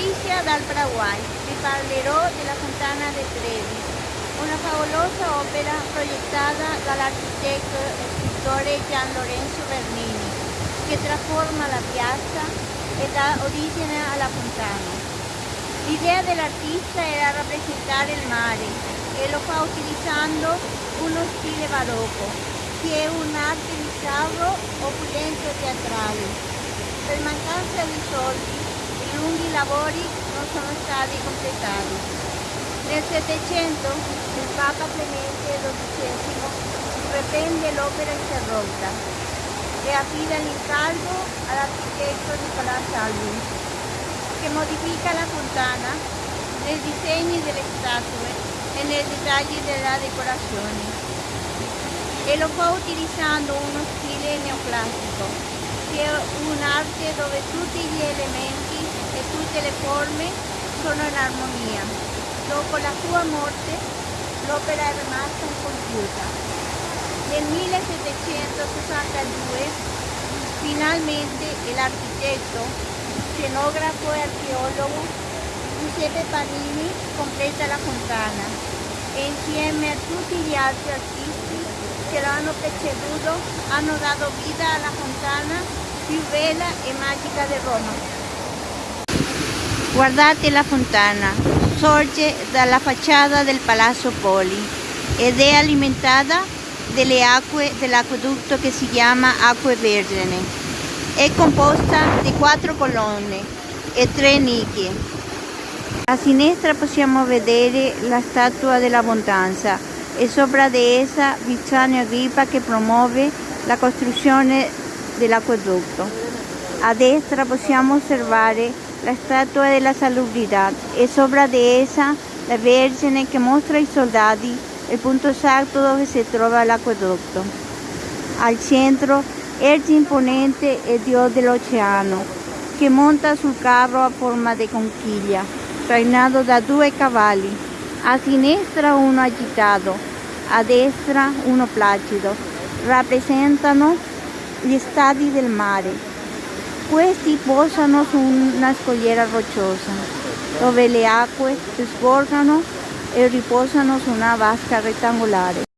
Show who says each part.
Speaker 1: Patricia dal Paraguay, vi parlerò della Fontana de Trevi, una favolosa opera proiettata dall'architetto e scrittore Gian Lorenzo Bernini, che trasforma la piazza e dà origine alla fontana. L'idea dell'artista era rappresentare il mare e lo fa utilizzando uno stile barocco, che è un'arte di sarro opulento teatrale. Per mancanza di soldi lunghi lavori non sono stati completati. Nel Settecento il Papa Clemente XII riprende l'opera interrotta e affida l'incarico all'architetto Nicolò Salvi, che modifica la fontana nei disegni delle statue e nei dettagli della decorazione e lo fa utilizzando uno stile neoclassico, che è un'arte dove tutti gli elementi e tutte le forme sono in armonia. Dopo la sua morte l'opera è rimasta incompiuta. Nel 1762 finalmente l'architetto, scenografo e archeologo Giuseppe Panini completa la fontana e insieme a tutti gli altri artisti che lo hanno preceduto hanno dato vita alla fontana più bella e magica di Roma. Guardate la fontana, sorge dalla facciata del Palazzo Poli ed è alimentata dalle acque dell'acquedotto che si chiama Acque Vergine. È composta di quattro colonne e tre nicchie. A sinistra possiamo vedere la statua dell'abbondanza e sopra di essa Viciano Agrippa che promuove la costruzione dell'acquedotto. A destra possiamo osservare la statua della salubrità e sopra di essa la Vergine che mostra ai soldati il punto esatto dove si trova l'acquedotto. Al centro Ergi imponente e Dio dell'oceano che monta sul carro a forma di conchiglia, trainato da due cavalli. A sinistra uno agitato, a destra uno placido. Rappresentano gli stati del mare. Questi posano una scogliera rocciosa, dove le acque si sgorgano e riposano su una vasca rettangolare.